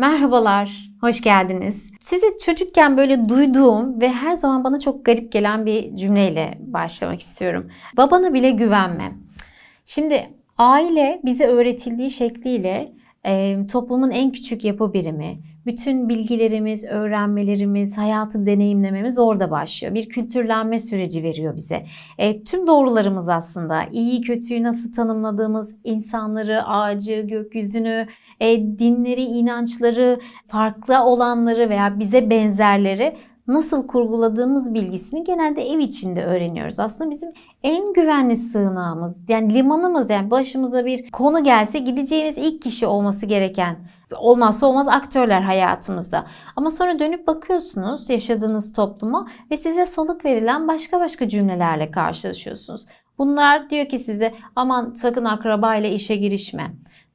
Merhabalar, hoş geldiniz. Sizi çocukken böyle duyduğum ve her zaman bana çok garip gelen bir cümleyle başlamak istiyorum. Babana bile güvenme. Şimdi aile bize öğretildiği şekliyle e, toplumun en küçük yapı birimi. Bütün bilgilerimiz, öğrenmelerimiz, hayatı deneyimlememiz orada başlıyor. Bir kültürlenme süreci veriyor bize. E, tüm doğrularımız aslında iyi kötüyü nasıl tanımladığımız, insanları, ağacı, gökyüzünü, e, dinleri, inançları, farklı olanları veya bize benzerleri nasıl kurguladığımız bilgisini genelde ev içinde öğreniyoruz. Aslında bizim en güvenli sığınağımız, yani limanımız yani başımıza bir konu gelse gideceğimiz ilk kişi olması gereken olmazsa olmaz aktörler hayatımızda. Ama sonra dönüp bakıyorsunuz yaşadığınız topluma ve size salık verilen başka başka cümlelerle karşılaşıyorsunuz. Bunlar diyor ki size aman sakın akraba ile işe girişme.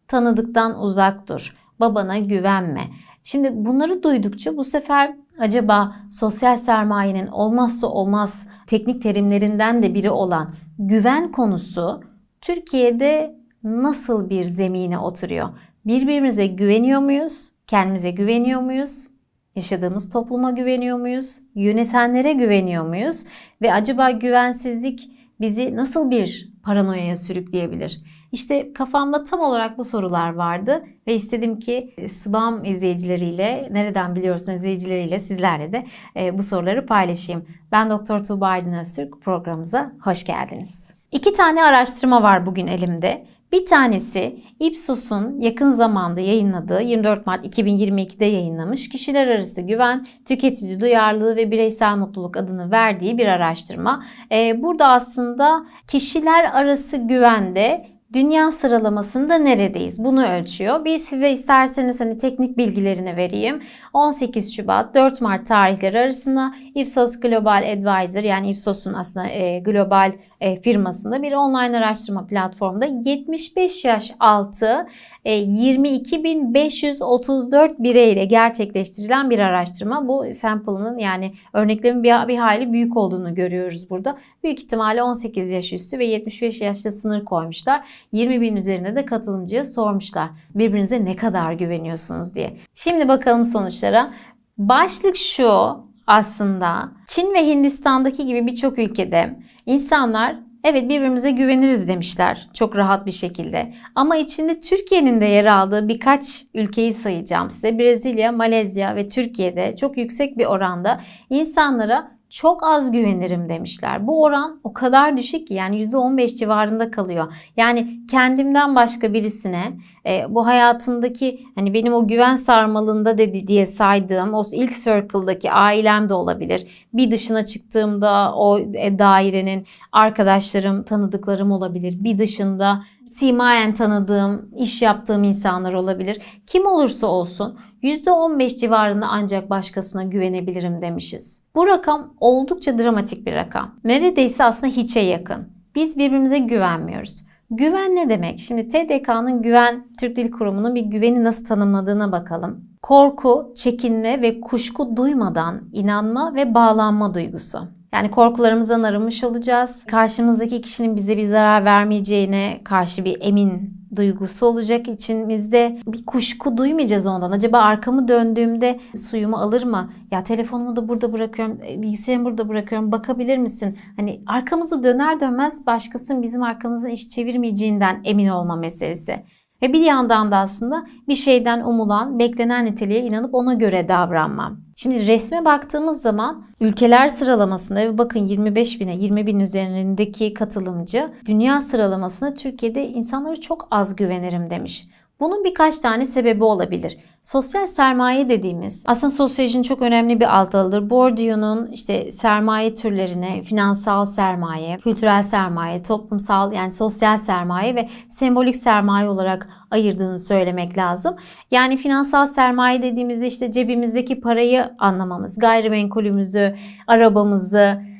Tanıdıktan uzak dur. Babana güvenme. Şimdi bunları duydukça bu sefer acaba sosyal sermayenin olmazsa olmaz teknik terimlerinden de biri olan güven konusu Türkiye'de nasıl bir zemine oturuyor? Birbirimize güveniyor muyuz? Kendimize güveniyor muyuz? Yaşadığımız topluma güveniyor muyuz? Yönetenlere güveniyor muyuz? Ve acaba güvensizlik bizi nasıl bir paranoyaya sürükleyebilir? İşte kafamda tam olarak bu sorular vardı ve istedim ki SBAM izleyicileriyle, nereden biliyorsun izleyicileriyle sizlerle de e, bu soruları paylaşayım. Ben Doktor Tuğba Aydın Öztürk programımıza hoş geldiniz. İki tane araştırma var bugün elimde. Bir tanesi Ipsos'un yakın zamanda yayınladığı 24 Mart 2022'de yayınlamış kişiler arası güven, tüketici duyarlılığı ve bireysel mutluluk adını verdiği bir araştırma. Ee, burada aslında kişiler arası güvende dünya sıralamasında neredeyiz? Bunu ölçüyor. Bir size isterseniz hani teknik bilgilerini vereyim. 18 Şubat 4 Mart tarihleri arasında Ipsos Global Advisor yani Ipsos'un aslında e, global e, firmasında bir online araştırma platformunda 75 yaş altı e, 22.534 bireyle gerçekleştirilen bir araştırma. Bu sample'ın yani örneklerin bir, bir hayli büyük olduğunu görüyoruz burada. Büyük ihtimalle 18 yaş üstü ve 75 yaşta sınır koymuşlar. 20 bin üzerinde de katılımcıya sormuşlar. Birbirinize ne kadar güveniyorsunuz diye. Şimdi bakalım sonuçlara. Başlık şu aslında Çin ve Hindistan'daki gibi birçok ülkede insanlar evet birbirimize güveniriz demişler çok rahat bir şekilde. Ama içinde Türkiye'nin de yer aldığı birkaç ülkeyi sayacağım size. Brezilya, Malezya ve Türkiye'de çok yüksek bir oranda insanlara çok az güvenirim demişler. Bu oran o kadar düşük ki yani %15 civarında kalıyor. Yani kendimden başka birisine e, bu hayatımdaki hani benim o güven sarmalında dedi diye saydığım o ilk circle'daki ailem de olabilir. Bir dışına çıktığımda o e, dairenin arkadaşlarım, tanıdıklarım olabilir. Bir dışında simayen tanıdığım, iş yaptığım insanlar olabilir. Kim olursa olsun %15 civarında ancak başkasına güvenebilirim demişiz. Bu rakam oldukça dramatik bir rakam. Neredeyse aslında hiçe yakın. Biz birbirimize güvenmiyoruz. Güven ne demek? Şimdi TDK'nın Güven Türk Dil Kurumu'nun bir güveni nasıl tanımladığına bakalım. Korku, çekinme ve kuşku duymadan inanma ve bağlanma duygusu. Yani korkularımızdan arınmış olacağız. Karşımızdaki kişinin bize bir zarar vermeyeceğine karşı bir emin duygusu olacak içimizde. Bir kuşku duymayacağız ondan. Acaba arkamı döndüğümde suyumu alır mı? Ya telefonumu da burada bırakıyorum, e, bilgisayarımı burada bırakıyorum. Bakabilir misin? Hani arkamızı döner dönmez başkasının bizim arkamızdan iş çevirmeyeceğinden emin olma meselesi. Ve bir yandan da aslında bir şeyden umulan, beklenen niteliğe inanıp ona göre davranmam. Şimdi resme baktığımız zaman ülkeler sıralamasında ve bakın 25 bine 20 bin üzerindeki katılımcı dünya sıralamasında Türkiye'de insanları çok az güvenirim demiş. Bunun birkaç tane sebebi olabilir. Sosyal sermaye dediğimiz aslında sosyolojinin çok önemli bir alt dalıdır. Bourdieu'nun işte sermaye türlerine finansal sermaye, kültürel sermaye, toplumsal yani sosyal sermaye ve sembolik sermaye olarak ayırdığını söylemek lazım. Yani finansal sermaye dediğimizde işte cebimizdeki parayı anlamamız, gayrimenkulümüzü, arabamızı,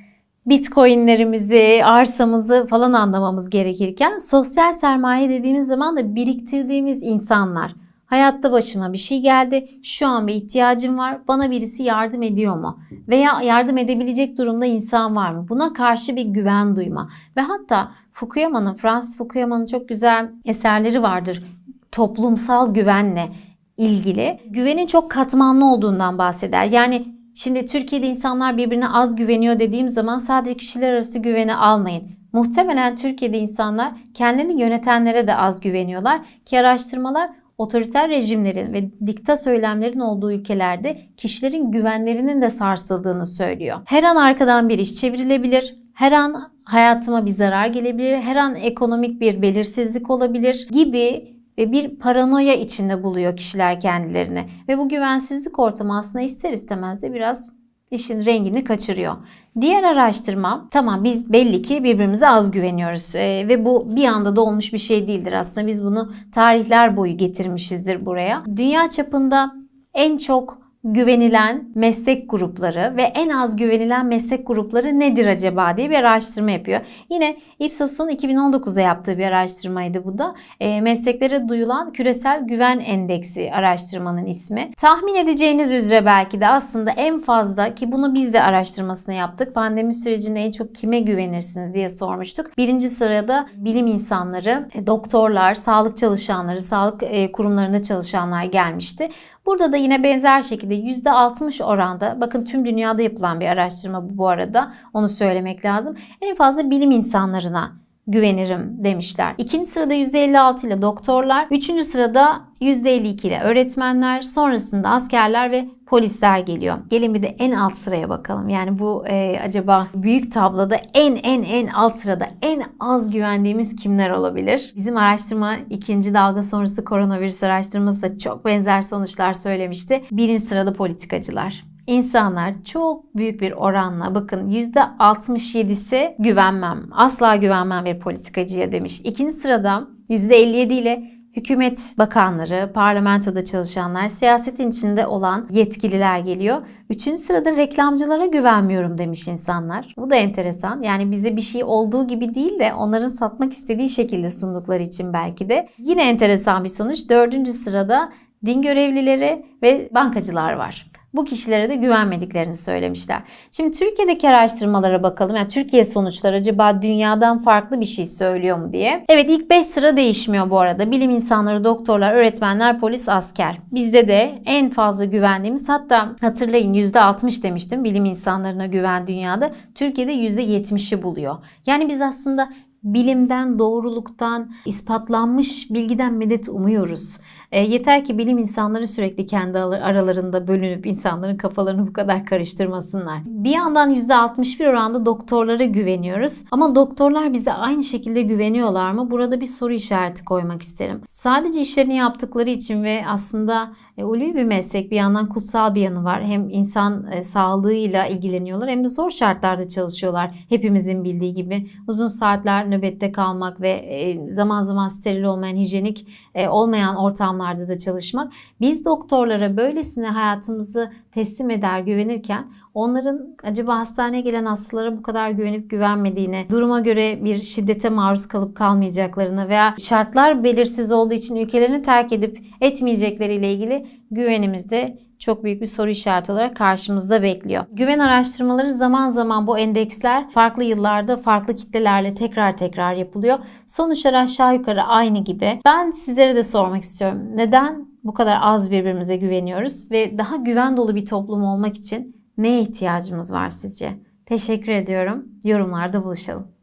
bitcoinlerimizi, arsamızı falan anlamamız gerekirken sosyal sermaye dediğimiz zaman da biriktirdiğimiz insanlar. Hayatta başıma bir şey geldi. Şu an bir ihtiyacım var. Bana birisi yardım ediyor mu? Veya yardım edebilecek durumda insan var mı? Buna karşı bir güven duyma. Ve hatta Fukuyama'nın, Francis Fukuyama'nın çok güzel eserleri vardır. Toplumsal güvenle ilgili güvenin çok katmanlı olduğundan bahseder. Yani şimdi Türkiye'de insanlar birbirine az güveniyor dediğim zaman sadece kişiler arası güveni almayın. Muhtemelen Türkiye'de insanlar kendilerini yönetenlere de az güveniyorlar ki araştırmalar otoriter rejimlerin ve dikta söylemlerin olduğu ülkelerde kişilerin güvenlerinin de sarsıldığını söylüyor. Her an arkadan bir iş çevrilebilir. Her an hayatıma bir zarar gelebilir. Her an ekonomik bir belirsizlik olabilir gibi ve bir paranoya içinde buluyor kişiler kendilerini. Ve bu güvensizlik ortamı aslında ister istemez de biraz işin rengini kaçırıyor. Diğer araştırma tamam biz belli ki birbirimize az güveniyoruz ee, ve bu bir anda da olmuş bir şey değildir aslında biz bunu tarihler boyu getirmişizdir buraya. Dünya çapında en çok güvenilen meslek grupları ve en az güvenilen meslek grupları nedir acaba diye bir araştırma yapıyor. Yine Ipsos'un 2019'da yaptığı bir araştırmaydı bu da. E, mesleklere duyulan küresel güven endeksi araştırmanın ismi. Tahmin edeceğiniz üzere belki de aslında en fazla ki bunu biz de araştırmasını yaptık. Pandemi sürecinde en çok kime güvenirsiniz diye sormuştuk. Birinci sırada bilim insanları, doktorlar, sağlık çalışanları, sağlık e, kurumlarında çalışanlar gelmişti. Burada da yine benzer şekilde %60 oranda bakın tüm dünyada yapılan bir araştırma bu bu arada onu söylemek lazım. En fazla bilim insanlarına güvenirim demişler. İkinci sırada %56 ile doktorlar, üçüncü sırada %52 ile öğretmenler, sonrasında askerler ve polisler geliyor. Gelin bir de en alt sıraya bakalım. Yani bu e, acaba büyük tabloda en en en alt sırada en az güvendiğimiz kimler olabilir? Bizim araştırma ikinci dalga sonrası koronavirüs araştırması da çok benzer sonuçlar söylemişti. Birinci sırada politikacılar. İnsanlar çok büyük bir oranla bakın %67'si güvenmem. Asla güvenmem bir politikacıya demiş. İkinci sırada %57 ile hükümet bakanları, parlamentoda çalışanlar, siyasetin içinde olan yetkililer geliyor. Üçüncü sırada reklamcılara güvenmiyorum demiş insanlar. Bu da enteresan. Yani bize bir şey olduğu gibi değil de onların satmak istediği şekilde sundukları için belki de. Yine enteresan bir sonuç. Dördüncü sırada din görevlileri ve bankacılar var bu kişilere de güvenmediklerini söylemişler. Şimdi Türkiye'deki araştırmalara bakalım. Yani Türkiye sonuçları acaba dünyadan farklı bir şey söylüyor mu diye. Evet ilk 5 sıra değişmiyor bu arada. Bilim insanları, doktorlar, öğretmenler, polis, asker. Bizde de en fazla güvendiğimiz hatta hatırlayın %60 demiştim bilim insanlarına güven dünyada. Türkiye'de %70'i buluyor. Yani biz aslında bilimden, doğruluktan, ispatlanmış bilgiden medet umuyoruz. E, yeter ki bilim insanları sürekli kendi aralarında bölünüp insanların kafalarını bu kadar karıştırmasınlar. Bir yandan %61 oranda doktorlara güveniyoruz. Ama doktorlar bize aynı şekilde güveniyorlar mı? Burada bir soru işareti koymak isterim. Sadece işlerini yaptıkları için ve aslında e, ulvi bir meslek bir yandan kutsal bir yanı var. Hem insan e, sağlığıyla ilgileniyorlar hem de zor şartlarda çalışıyorlar. Hepimizin bildiği gibi uzun saatler nöbette kalmak ve e, zaman zaman steril olmayan, hijyenik e, olmayan ortamlarda da çalışmak. Biz doktorlara böylesine hayatımızı teslim eder güvenirken onların acaba hastaneye gelen hastalara bu kadar güvenip güvenmediğine, duruma göre bir şiddete maruz kalıp kalmayacaklarını veya şartlar belirsiz olduğu için ülkelerini terk edip etmeyecekleriyle ilgili güvenimizde çok büyük bir soru işareti olarak karşımızda bekliyor. Güven araştırmaları zaman zaman bu endeksler farklı yıllarda farklı kitlelerle tekrar tekrar yapılıyor. Sonuçlar aşağı yukarı aynı gibi. Ben sizlere de sormak istiyorum. Neden bu kadar az birbirimize güveniyoruz ve daha güven dolu bir toplum olmak için neye ihtiyacımız var sizce? Teşekkür ediyorum. Yorumlarda buluşalım.